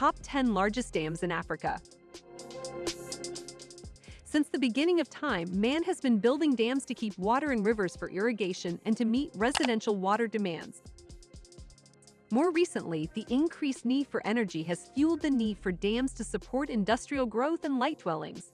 top 10 largest dams in Africa. Since the beginning of time, man has been building dams to keep water in rivers for irrigation and to meet residential water demands. More recently, the increased need for energy has fueled the need for dams to support industrial growth and light dwellings.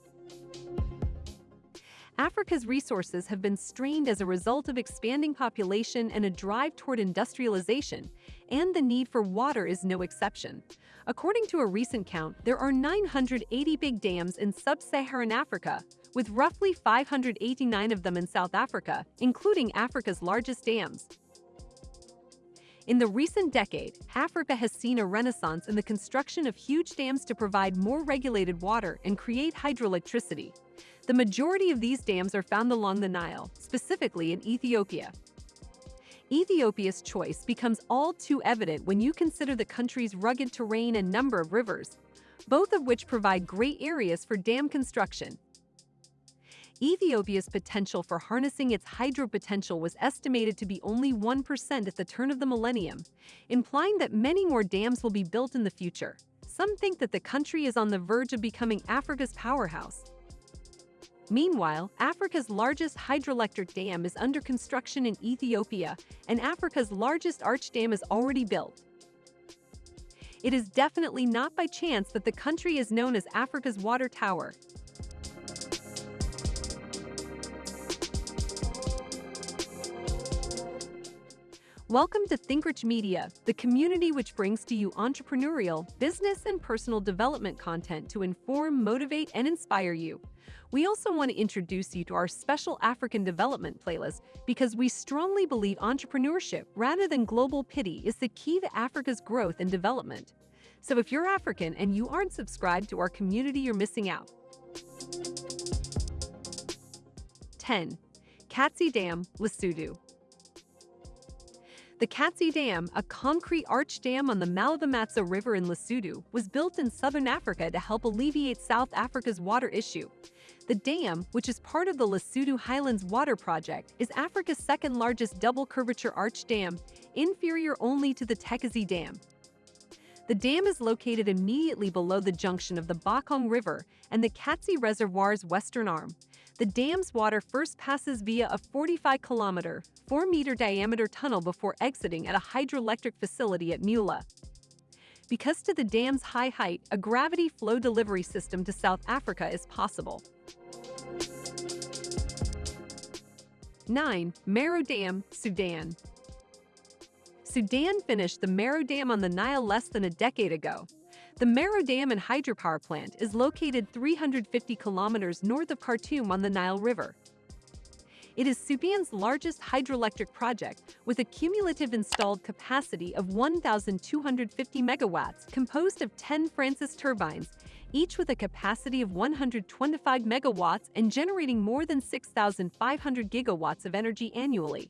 Africa's resources have been strained as a result of expanding population and a drive toward industrialization, and the need for water is no exception. According to a recent count, there are 980 big dams in sub-Saharan Africa, with roughly 589 of them in South Africa, including Africa's largest dams. In the recent decade, Africa has seen a renaissance in the construction of huge dams to provide more regulated water and create hydroelectricity. The majority of these dams are found along the Nile, specifically in Ethiopia. Ethiopia's choice becomes all too evident when you consider the country's rugged terrain and number of rivers, both of which provide great areas for dam construction. Ethiopia's potential for harnessing its hydro potential was estimated to be only 1% at the turn of the millennium, implying that many more dams will be built in the future. Some think that the country is on the verge of becoming Africa's powerhouse. Meanwhile, Africa's largest hydroelectric dam is under construction in Ethiopia, and Africa's largest arch dam is already built. It is definitely not by chance that the country is known as Africa's water tower. Welcome to ThinkRich Media, the community which brings to you entrepreneurial, business, and personal development content to inform, motivate, and inspire you. We also want to introduce you to our special African development playlist because we strongly believe entrepreneurship rather than global pity is the key to Africa's growth and development. So if you're African and you aren't subscribed to our community, you're missing out. 10. Katse Dam, Lesotho. The Katse Dam, a concrete arch dam on the Malibamatso River in Lesotho, was built in southern Africa to help alleviate South Africa's water issue. The dam, which is part of the Lesotho Highlands Water Project, is Africa's second largest double curvature arch dam, inferior only to the Tekeze Dam. The dam is located immediately below the junction of the Bokong River and the Katse Reservoir's western arm. The dam's water first passes via a 45-kilometer, 4-meter diameter tunnel before exiting at a hydroelectric facility at Muela. Because to the dam's high height, a gravity flow delivery system to South Africa is possible. 9. Merowe Dam, Sudan Sudan finished the Merowe Dam on the Nile less than a decade ago, the Merowe Dam and hydropower plant is located 350 kilometers north of Khartoum on the Nile River. It is Sudan's largest hydroelectric project with a cumulative installed capacity of 1,250 megawatts composed of 10 Francis turbines, each with a capacity of 125 megawatts and generating more than 6,500 gigawatts of energy annually.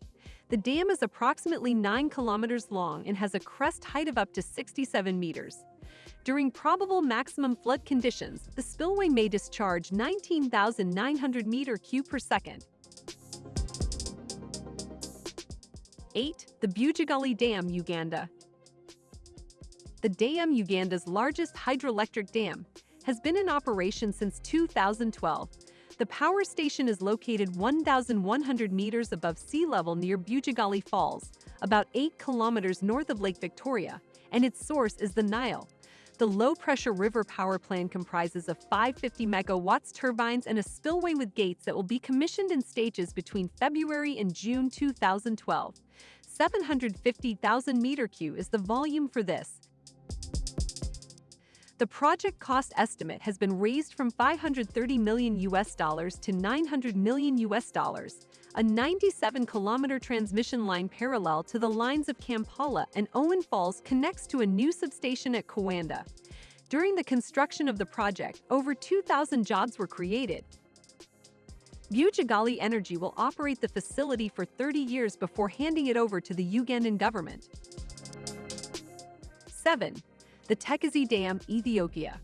The dam is approximately 9 kilometers long and has a crest height of up to 67 meters. During probable maximum flood conditions, the spillway may discharge 19,900 meter cube per second. 8. The Bujagali Dam, Uganda The dam, Uganda's largest hydroelectric dam, has been in operation since 2012. The power station is located 1,100 meters above sea level near Bujagali Falls, about 8 kilometers north of Lake Victoria, and its source is the Nile. The low-pressure river power plant comprises of 550 megawatts turbines and a spillway with gates that will be commissioned in stages between February and June 2012. 750,000 meter cube is the volume for this. The project cost estimate has been raised from 530 million US dollars to 900 million US dollars, a 97-kilometer transmission line parallel to the lines of Kampala and Owen Falls connects to a new substation at Kawanda. During the construction of the project, over 2,000 jobs were created. Bujagali Energy will operate the facility for 30 years before handing it over to the Ugandan government. 7. The Tekeze Dam, Ethiopia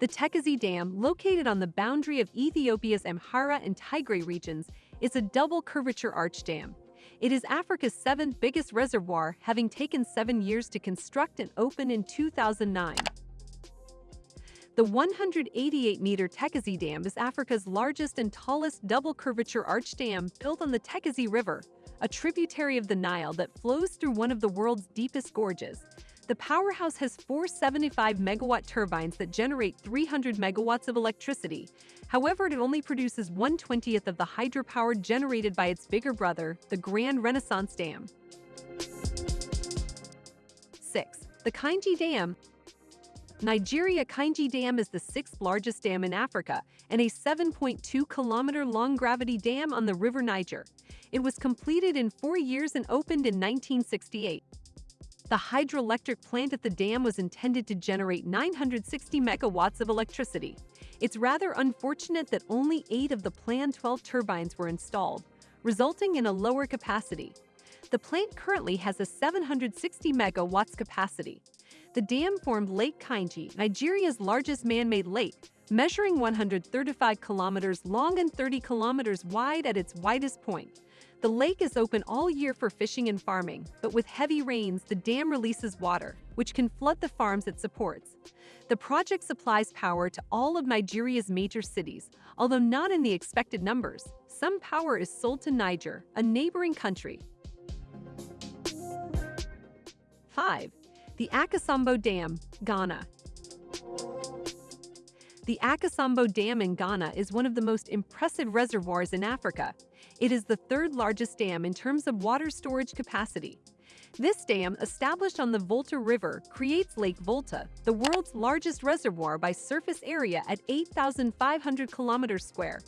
the Tekeze Dam, located on the boundary of Ethiopia's Amhara and Tigray regions, is a double curvature arch dam. It is Africa's seventh biggest reservoir, having taken seven years to construct and open in 2009. The 188-meter Tekeze Dam is Africa's largest and tallest double-curvature arch dam built on the Tekeze River, a tributary of the Nile that flows through one of the world's deepest gorges. The powerhouse has four 75-megawatt turbines that generate 300 megawatts of electricity. However, it only produces 1/20th of the hydropower generated by its bigger brother, the Grand Renaissance Dam. 6. The Kainji Dam Nigeria Kainji Dam is the sixth largest dam in Africa and a 7.2-kilometer-long gravity dam on the River Niger. It was completed in four years and opened in 1968. The hydroelectric plant at the dam was intended to generate 960 megawatts of electricity. It's rather unfortunate that only eight of the planned 12 turbines were installed, resulting in a lower capacity. The plant currently has a 760 megawatts capacity. The dam formed Lake Kainji, Nigeria's largest man-made lake, measuring 135 kilometers long and 30 kilometers wide at its widest point. The lake is open all year for fishing and farming, but with heavy rains, the dam releases water, which can flood the farms it supports. The project supplies power to all of Nigeria's major cities, although not in the expected numbers. Some power is sold to Niger, a neighboring country. 5 the Akosombo Dam, Ghana. The Akosombo Dam in Ghana is one of the most impressive reservoirs in Africa. It is the third largest dam in terms of water storage capacity. This dam, established on the Volta River, creates Lake Volta, the world's largest reservoir by surface area at 8,500 kilometers square.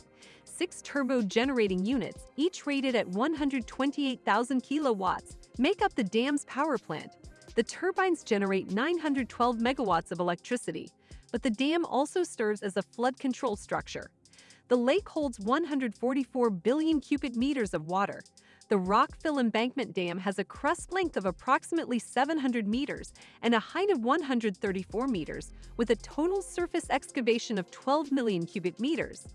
Six turbo generating units, each rated at 128,000 kilowatts, make up the dam's power plant, the turbines generate 912 megawatts of electricity, but the dam also serves as a flood control structure. The lake holds 144 billion cubic meters of water. The Rockfill Embankment Dam has a crest length of approximately 700 meters and a height of 134 meters, with a total surface excavation of 12 million cubic meters.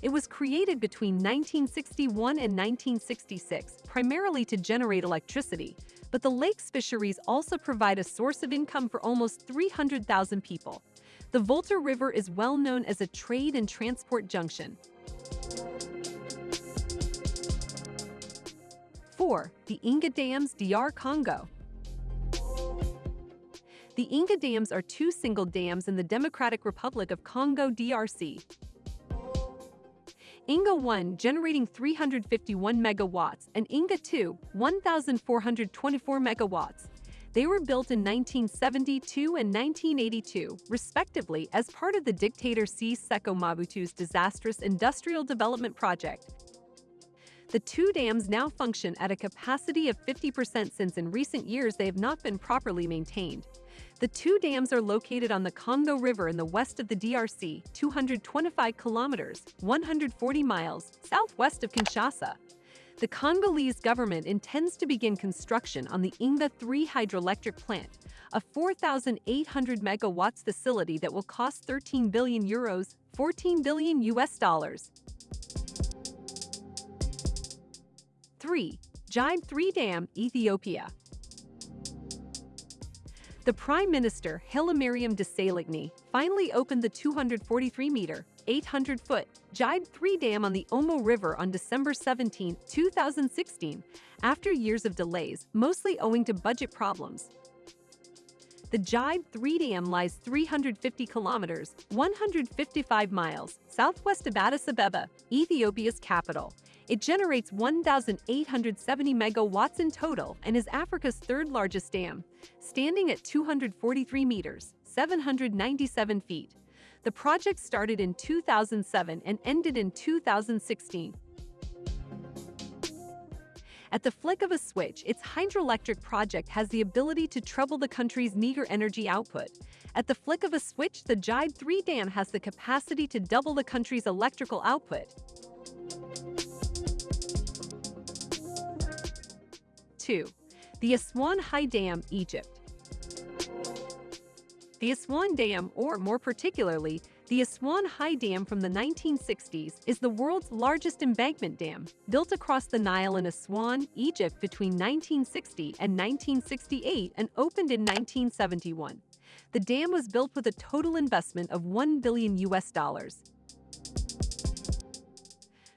It was created between 1961 and 1966, primarily to generate electricity, but the lake's fisheries also provide a source of income for almost 300,000 people. The Volta River is well known as a trade and transport junction. 4. The Inga Dams DR Congo The Inga Dams are two single dams in the Democratic Republic of Congo DRC, Inga 1 generating 351 megawatts and Inga 2 1,424 megawatts. They were built in 1972 and 1982, respectively, as part of the dictator Sese Seko Mobutu's disastrous industrial development project. The two dams now function at a capacity of 50% since in recent years they have not been properly maintained. The two dams are located on the Congo River in the west of the DRC, 225 kilometers, 140 miles, southwest of Kinshasa. The Congolese government intends to begin construction on the Inga 3 hydroelectric plant, a 4,800 megawatts facility that will cost 13 billion euros, 14 billion US dollars. 3. Gibe 3 Dam, Ethiopia the Prime Minister, Hailemariam Desalegn, finally opened the 243-meter, 800-foot Gibe 3 Dam on the Omo River on December 17, 2016, after years of delays, mostly owing to budget problems. The Gibe 3 Dam lies 350 kilometers, 155 miles, southwest of Addis Ababa, Ethiopia's capital, it generates 1,870 megawatts in total and is Africa's third largest dam, standing at 243 meters, 797 feet. The project started in 2007 and ended in 2016. At the flick of a switch, its hydroelectric project has the ability to treble the country's meager energy output. At the flick of a switch, the Gibe 3 dam has the capacity to double the country's electrical output. 2. The Aswan High Dam, Egypt. The Aswan Dam, or more particularly, The Aswan High Dam from the 1960s is the world's largest embankment dam, built across the Nile in Aswan, Egypt between 1960 and 1968 and opened in 1971. The dam was built with a total investment of 1 billion US dollars.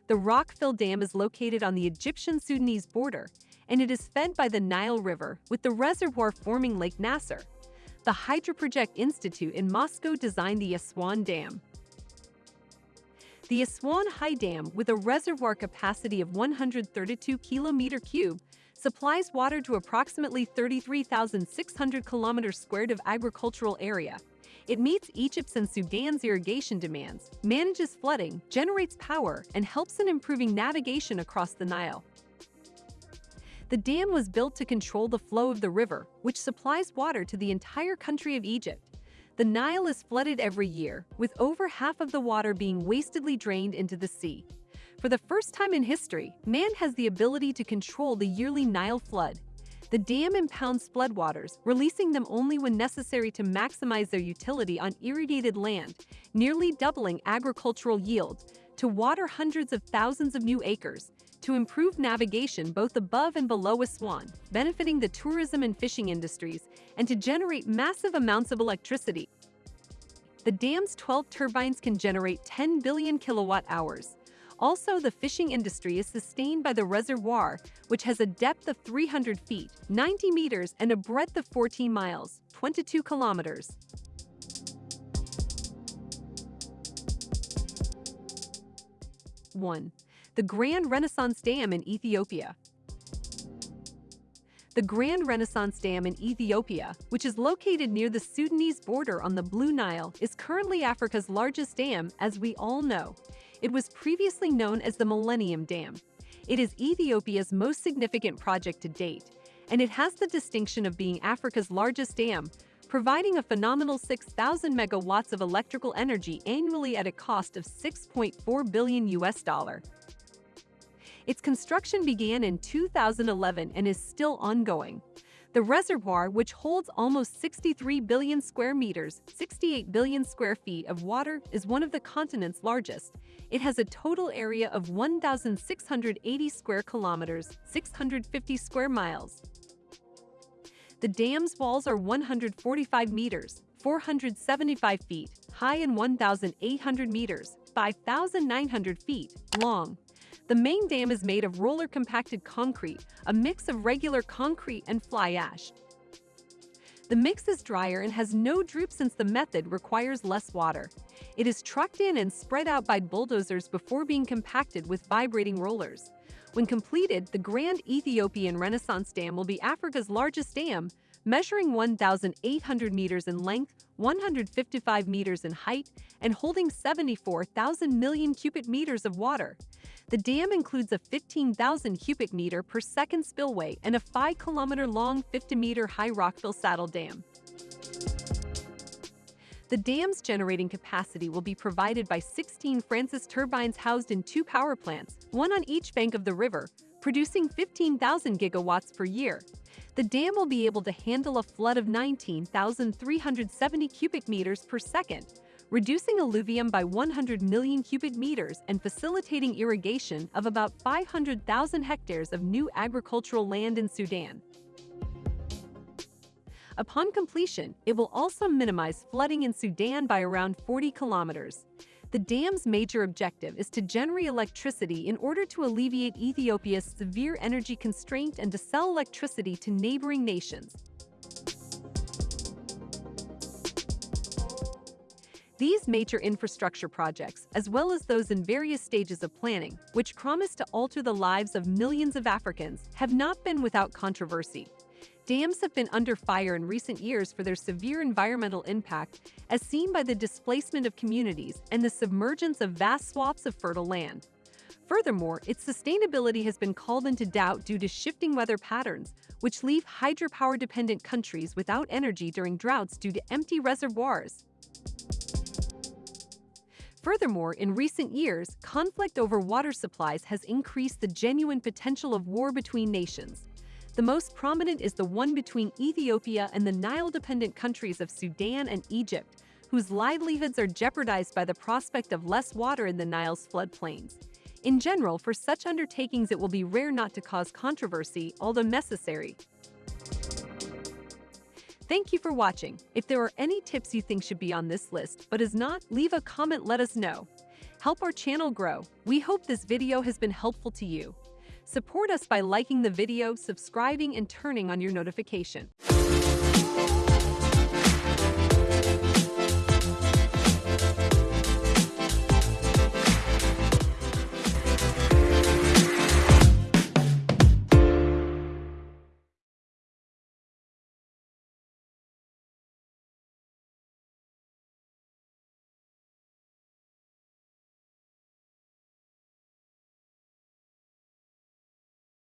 The Rockfill Dam is located on the Egyptian-Sudanese border, and it is fed by the Nile River, with the reservoir forming Lake Nasser the Hydroproject Institute in Moscow designed the Aswan Dam. The Aswan High Dam, with a reservoir capacity of 132 kilometer cube, supplies water to approximately 33,600 kilometers squared of agricultural area. It meets Egypt's and Sudan's irrigation demands, manages flooding, generates power, and helps in improving navigation across the Nile. The dam was built to control the flow of the river, which supplies water to the entire country of Egypt. The Nile is flooded every year, with over half of the water being wastedly drained into the sea. For the first time in history, man has the ability to control the yearly Nile flood. The dam impounds floodwaters, releasing them only when necessary to maximize their utility on irrigated land, nearly doubling agricultural yield, to water hundreds of thousands of new acres, to improve navigation both above and below Aswan, benefiting the tourism and fishing industries, and to generate massive amounts of electricity. The dam's 12 turbines can generate 10 billion kilowatt hours. Also, the fishing industry is sustained by the reservoir, which has a depth of 300 feet, 90 meters, and a breadth of 14 miles, 22 kilometers. 1 the Grand Renaissance Dam in Ethiopia. The Grand Renaissance Dam in Ethiopia, which is located near the Sudanese border on the Blue Nile, is currently Africa's largest dam, as we all know. It was previously known as the Millennium Dam. It is Ethiopia's most significant project to date, and it has the distinction of being Africa's largest dam, providing a phenomenal 6,000 megawatts of electrical energy annually at a cost of 6.4 billion US dollar. Its construction began in 2011 and is still ongoing. The reservoir, which holds almost 63 billion square meters, 68 billion square feet of water, is one of the continent's largest. It has a total area of 1,680 square kilometers, 650 square miles. The dam's walls are 145 meters, 475 feet high and 1,800 meters, 5,900 feet long. The main dam is made of roller compacted concrete, a mix of regular concrete and fly ash. The mix is drier and has no droop since the method requires less water. It is trucked in and spread out by bulldozers before being compacted with vibrating rollers. When completed, the Grand Ethiopian Renaissance Dam will be Africa's largest dam, measuring 1,800 meters in length, 155 meters in height, and holding 74,000 million cubic meters of water. The dam includes a 15,000 cubic meter per second spillway and a 5 kilometer long 50 meter high Rockfill Saddle Dam. The dam's generating capacity will be provided by 16 Francis turbines housed in two power plants, one on each bank of the river, producing 15,000 gigawatts per year. The dam will be able to handle a flood of 19,370 cubic meters per second, reducing alluvium by 100 million cubic meters and facilitating irrigation of about 500,000 hectares of new agricultural land in Sudan. Upon completion, it will also minimize flooding in Sudan by around 40 kilometers. The dam's major objective is to generate electricity in order to alleviate Ethiopia's severe energy constraint and to sell electricity to neighboring nations. These major infrastructure projects, as well as those in various stages of planning, which promise to alter the lives of millions of Africans, have not been without controversy. Dams have been under fire in recent years for their severe environmental impact, as seen by the displacement of communities and the submergence of vast swaths of fertile land. Furthermore, its sustainability has been called into doubt due to shifting weather patterns, which leave hydropower-dependent countries without energy during droughts due to empty reservoirs. Furthermore, in recent years, conflict over water supplies has increased the genuine potential of war between nations. The most prominent is the one between Ethiopia and the Nile-dependent countries of Sudan and Egypt, whose livelihoods are jeopardized by the prospect of less water in the Nile's floodplains. In general, for such undertakings it will be rare not to cause controversy, although necessary. Thank you for watching. If there are any tips you think should be on this list but is not, leave a comment let us know. Help our channel grow. We hope this video has been helpful to you. Support us by liking the video, subscribing, and turning on your notification.